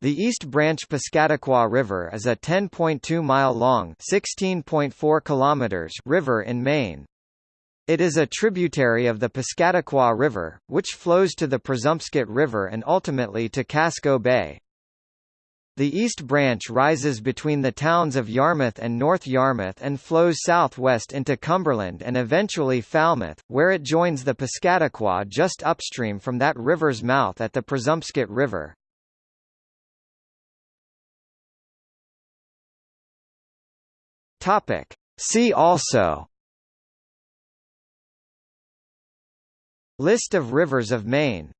The East Branch Piscataqua River is a 10.2-mile-long river in Maine. It is a tributary of the Piscataqua River, which flows to the Presumpscot River and ultimately to Casco Bay. The East Branch rises between the towns of Yarmouth and North Yarmouth and flows southwest into Cumberland and eventually Falmouth, where it joins the Piscataqua just upstream from that river's mouth at the Presumpscot River. Topic. See also List of rivers of Maine